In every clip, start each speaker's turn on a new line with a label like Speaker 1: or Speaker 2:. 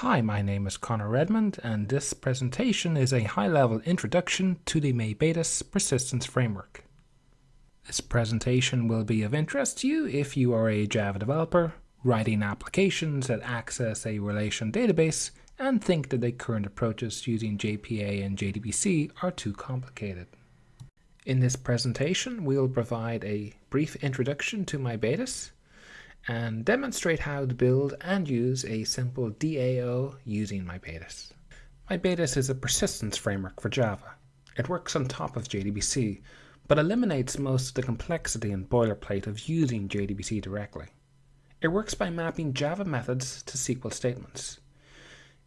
Speaker 1: Hi, my name is Connor Redmond and this presentation is a high-level introduction to the MyBatis persistence framework. This presentation will be of interest to you if you are a Java developer, writing applications that access a relation database and think that the current approaches using JPA and JDBC are too complicated. In this presentation, we'll provide a brief introduction to MyBatis, and demonstrate how to build and use a simple DAO using MyBatis. MyBatis is a persistence framework for Java. It works on top of JDBC, but eliminates most of the complexity and boilerplate of using JDBC directly. It works by mapping Java methods to SQL statements.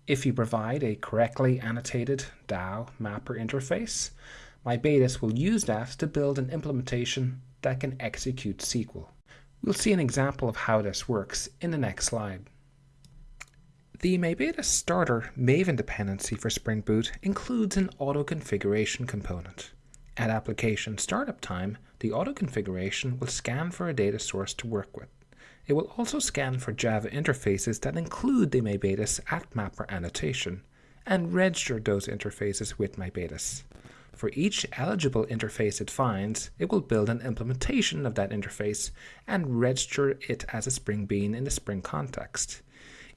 Speaker 1: If you provide a correctly annotated DAO mapper interface, MyBatis will use that to build an implementation that can execute SQL. We'll see an example of how this works in the next slide. The MyBatis starter Maven dependency for Spring Boot includes an auto configuration component. At application startup time, the auto configuration will scan for a data source to work with. It will also scan for Java interfaces that include the MyBatis AtMapper annotation and register those interfaces with MyBatis. For each eligible interface it finds, it will build an implementation of that interface and register it as a Spring Bean in the Spring context.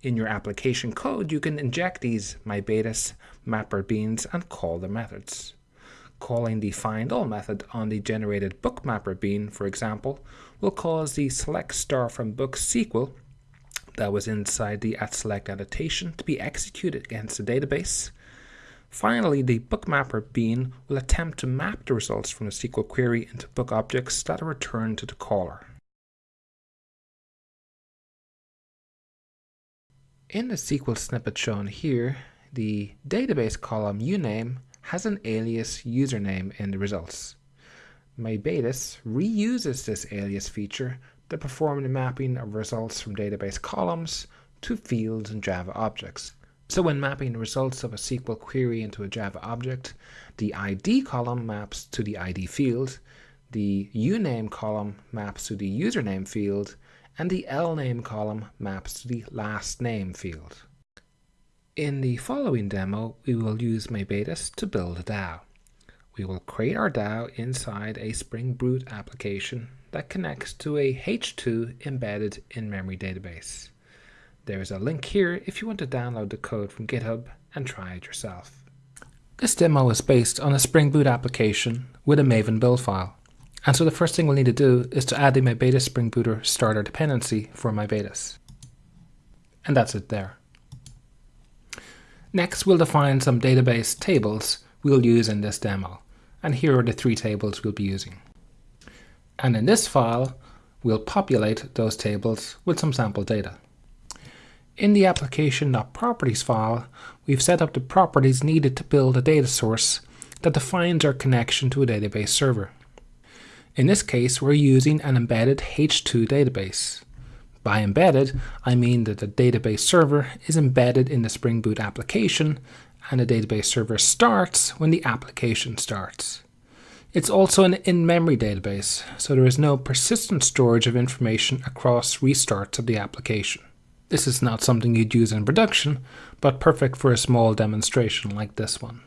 Speaker 1: In your application code, you can inject these MyBatis mapper beans and call the methods. Calling the findAll method on the generated bookmapper bean, for example, will cause the select star from book SQL that was inside the at select annotation to be executed against the database, Finally, the bookmapper bean will attempt to map the results from the SQL query into book objects that are returned to the caller. In the SQL snippet shown here, the database column uname has an alias username in the results. MyBatis reuses this alias feature to perform the mapping of results from database columns to fields and Java objects, so when mapping the results of a SQL query into a Java object, the ID column maps to the ID field, the uname column maps to the username field, and the lname column maps to the last name field. In the following demo, we will use MyBatis to build a DAO. We will create our DAO inside a Spring Boot application that connects to a H2 embedded in-memory database. There is a link here if you want to download the code from GitHub and try it yourself. This demo is based on a Spring Boot application with a Maven build file. And so the first thing we'll need to do is to add the MyBatis Spring Booter starter dependency for MyBatis. And that's it there. Next, we'll define some database tables we'll use in this demo. And here are the three tables we'll be using. And in this file, we'll populate those tables with some sample data. In the application.properties file, we've set up the properties needed to build a data source that defines our connection to a database server. In this case, we're using an embedded H2 database. By embedded, I mean that the database server is embedded in the Spring Boot application and the database server starts when the application starts. It's also an in-memory database, so there is no persistent storage of information across restarts of the application. This is not something you'd use in production, but perfect for a small demonstration like this one.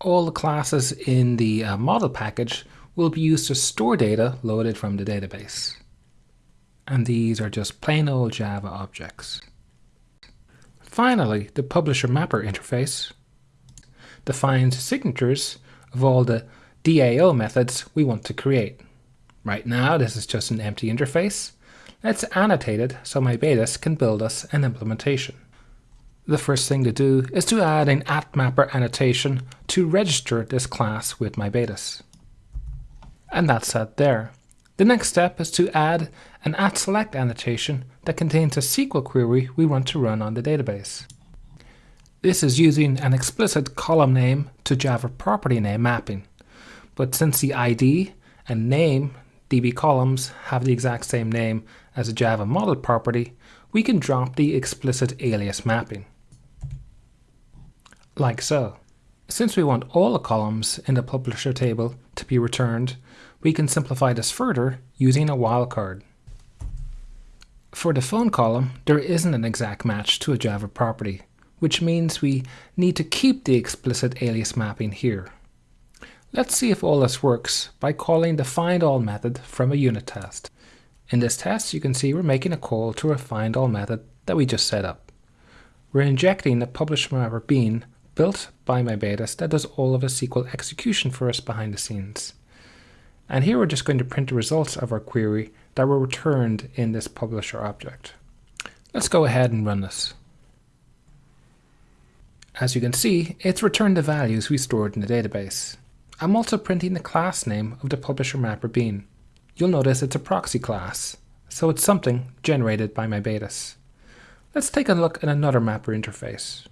Speaker 1: All the classes in the uh, model package will be used to store data loaded from the database. And these are just plain old Java objects. Finally, the publisher mapper interface defines signatures of all the DAO methods we want to create. Right now, this is just an empty interface, Let's annotate it so MyBatis can build us an implementation. The first thing to do is to add an AtMapper annotation to register this class with MyBatis. And that's set there. The next step is to add an atSelect annotation that contains a SQL query we want to run on the database. This is using an explicit column name to Java property name mapping. But since the ID and name DB columns have the exact same name as a Java model property, we can drop the explicit alias mapping. Like so. Since we want all the columns in the publisher table to be returned, we can simplify this further using a wildcard. For the phone column, there isn't an exact match to a Java property, which means we need to keep the explicit alias mapping here. Let's see if all this works by calling the findAll method from a unit test. In this test, you can see we're making a call to a findAll method that we just set up. We're injecting publisher mapper bean built by MyBatis that does all of the SQL execution for us behind the scenes. And here we're just going to print the results of our query that were returned in this publisher object. Let's go ahead and run this. As you can see, it's returned the values we stored in the database. I'm also printing the class name of the publisher mapper bean. You'll notice it's a proxy class, so it's something generated by MyBatis. Let's take a look at another mapper interface.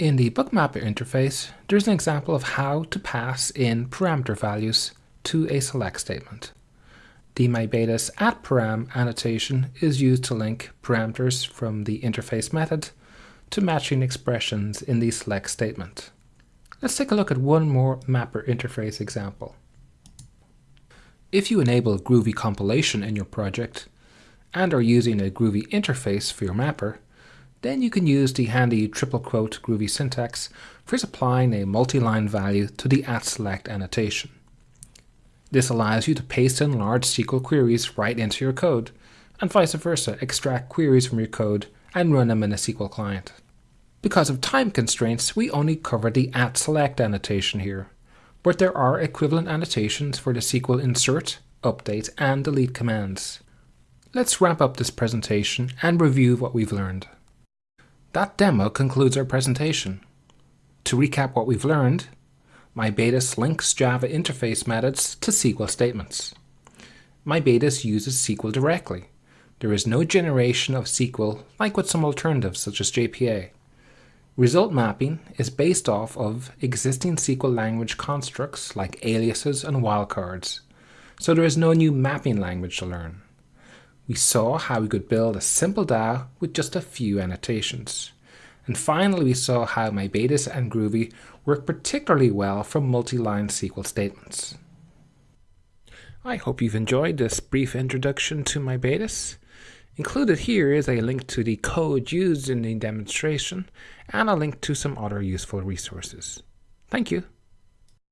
Speaker 1: In the bookmapper interface, there's an example of how to pass in parameter values to a select statement. The MyBatis at param annotation is used to link parameters from the interface method to matching expressions in the select statement. Let's take a look at one more mapper interface example. If you enable Groovy compilation in your project and are using a Groovy interface for your mapper, then you can use the handy triple quote Groovy syntax for supplying a multi-line value to the at select annotation. This allows you to paste in large SQL queries right into your code, and vice versa, extract queries from your code and run them in a SQL client. Because of time constraints, we only cover the at select annotation here, but there are equivalent annotations for the SQL insert, update and delete commands. Let's wrap up this presentation and review what we've learned. That demo concludes our presentation. To recap what we've learned, MyBatis links Java interface methods to SQL statements. MyBatis uses SQL directly. There is no generation of SQL like with some alternatives such as JPA. Result mapping is based off of existing SQL language constructs like aliases and wildcards, so there is no new mapping language to learn. We saw how we could build a simple DAO with just a few annotations. And finally, we saw how MyBatis and Groovy work particularly well for multi-line SQL statements. I hope you've enjoyed this brief introduction to MyBatis. Included here is a link to the code used in the demonstration and a link to some other useful resources. Thank you.